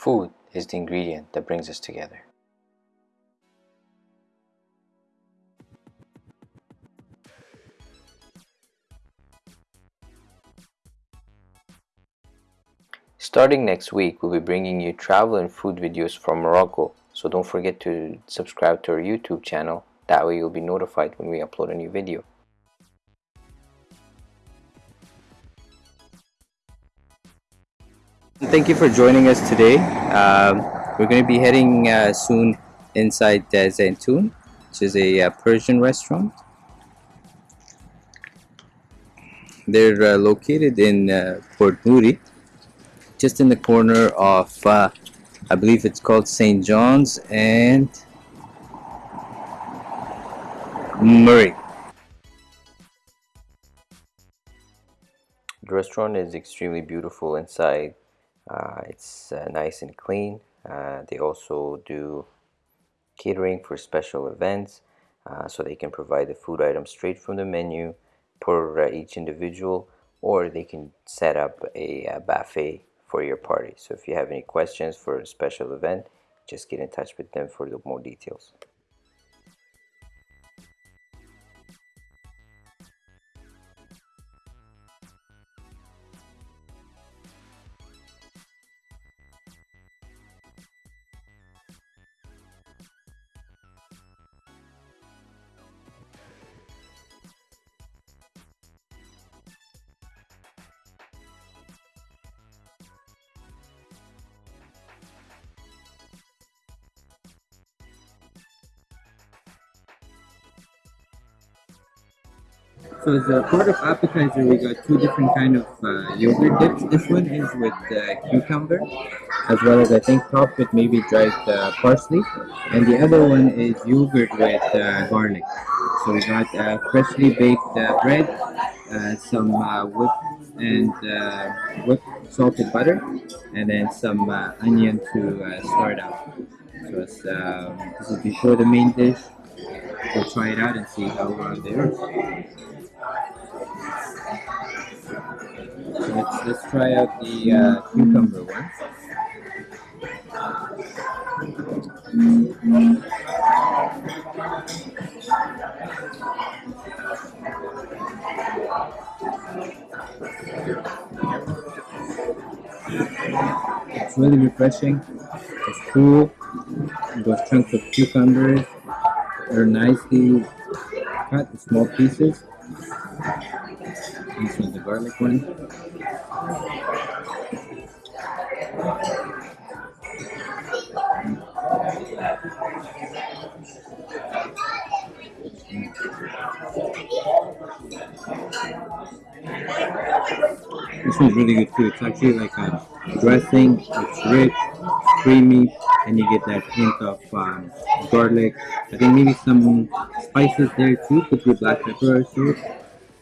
Food is the ingredient that brings us together. Starting next week, we'll be bringing you travel and food videos from Morocco, so don't forget to subscribe to our YouTube channel, that way you'll be notified when we upload a new video. Thank you for joining us today. Um, we're going to be heading uh, soon inside uh, Zaitoun, which is a uh, Persian restaurant. They're uh, located in uh, Port Moody, just in the corner of, uh, I believe it's called St. John's and Murray. The restaurant is extremely beautiful inside it's uh, nice and clean. Uh, they also do catering for special events uh, so they can provide the food items straight from the menu per uh, each individual or they can set up a, a buffet for your party. So if you have any questions for a special event just get in touch with them for more details So as a part of appetizer, we got two different kind of uh, yogurt dips. This one is with uh, cucumber, as well as I think topped with maybe dried uh, parsley, and the other one is yogurt with uh, garlic. So we got uh, freshly baked uh, bread, some whipped and whipped salted butter, and then some onion to start out. So this is before the main dish. We'll try it out and see how uh, they are. So let's, let's try out the uh, cucumber one. It's really refreshing. It's cool. Those chunks of cucumbers are nicely cut in small pieces. This is the garlic one. This one's really good too. It's actually like a dressing. It's rich, creamy, and you get that hint of um, garlic. I think maybe some spices there too. Could be black pepper or so.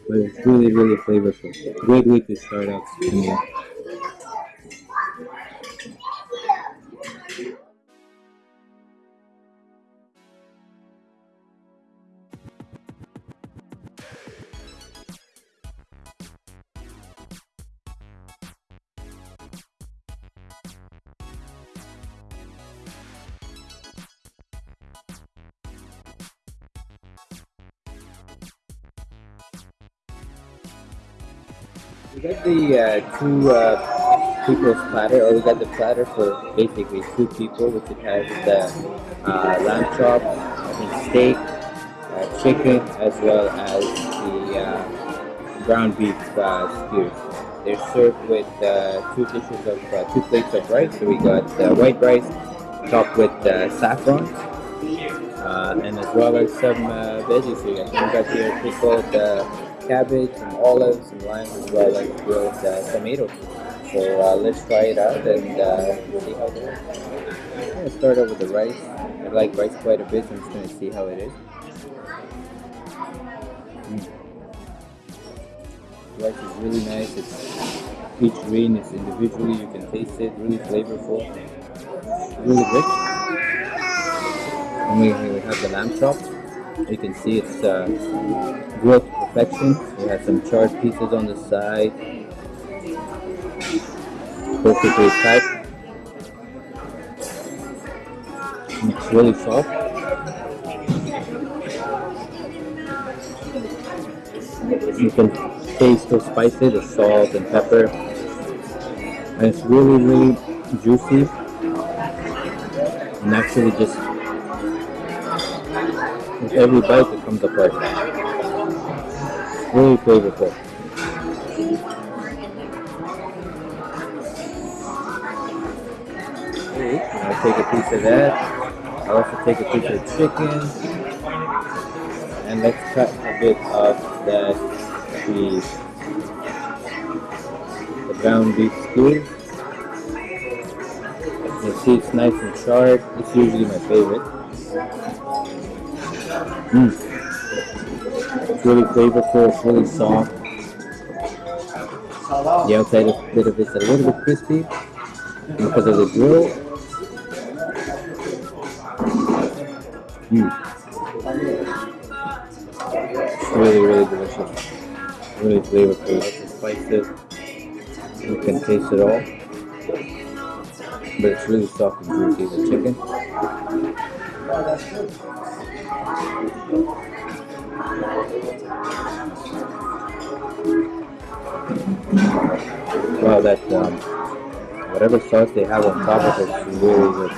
But it's really, really flavorful. Great way to start out We got the uh, two uh, people's platter, or we got the platter for basically two people, which it has the uh, lamb chop, I steak, uh, chicken, as well as the uh, ground beef uh, skewers. They're served with two dishes of two plates of rice. So we got white rice topped with saffron, and as well as some veggies. So we got here pickled cabbage, some olives, some limes, as well as grilled uh, tomatoes. So uh, let's try it out and uh, see how it is. I'm going to start out with the rice. I like rice quite a bit, so I'm just going to see how it is. Mm. rice is really nice. It's each grain is individually. You can taste it. Really flavorful. Really rich. And we, we have the lamb chop. You can see it's uh, grilled perfection. We have some charred pieces on the side. Perfectly cut. It's really soft. You can taste the spices, the salt and pepper. And it's really, really juicy. And actually just with every bite it comes apart. Really flavorful. I'll take a piece of that. I'll also take a piece of chicken. And let's cut a bit of that cheese. The ground beef stew. You see it's nice and sharp. It's usually my favorite. Mm. It's really flavorful, it's really soft. The outside of bit of it's a little bit crispy because of the grill. Mm. It's really, really delicious. Really flavorful. Lots of spices. You can taste it all. But it's really soft and juicy, the chicken. Wow, that um, whatever sauce they have on top of it is really good.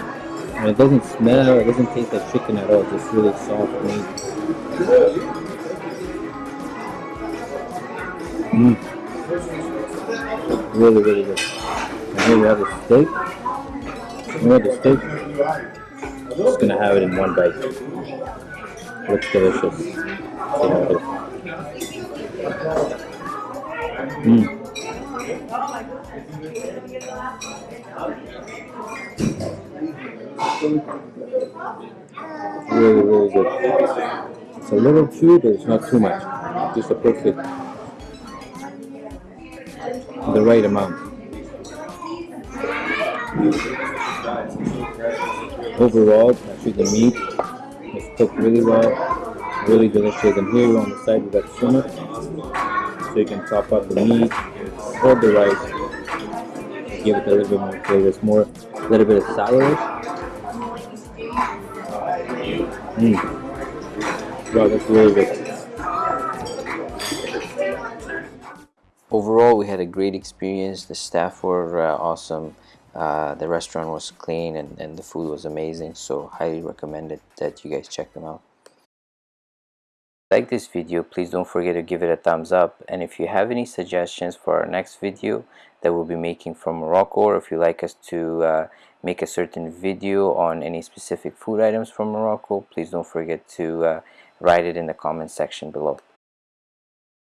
And it doesn't smell, it doesn't taste like chicken at all. It's just really soft meat. Mm. Really, really good. And here we have the steak. We have the steak. I'm just gonna have it in one bite. Looks delicious. See how it is. Mm. Really, really good. It's a little chewy, but it's not too much. Just a perfect, the right amount. Overall, actually the meat is cooked really well, really delicious. And here on the side we got sumac, so you can top up the meat or the rice, give it a little bit more flavor. It's more, a little bit of sourish. Mm. Wow, that's really good. Overall, we had a great experience. The staff were uh, awesome. Uh, the restaurant was clean and, and the food was amazing. So highly recommend it that you guys check them out. Like this video, please don't forget to give it a thumbs up. And if you have any suggestions for our next video that we'll be making from Morocco, or if you like us to uh, make a certain video on any specific food items from Morocco, please don't forget to uh, write it in the comment section below.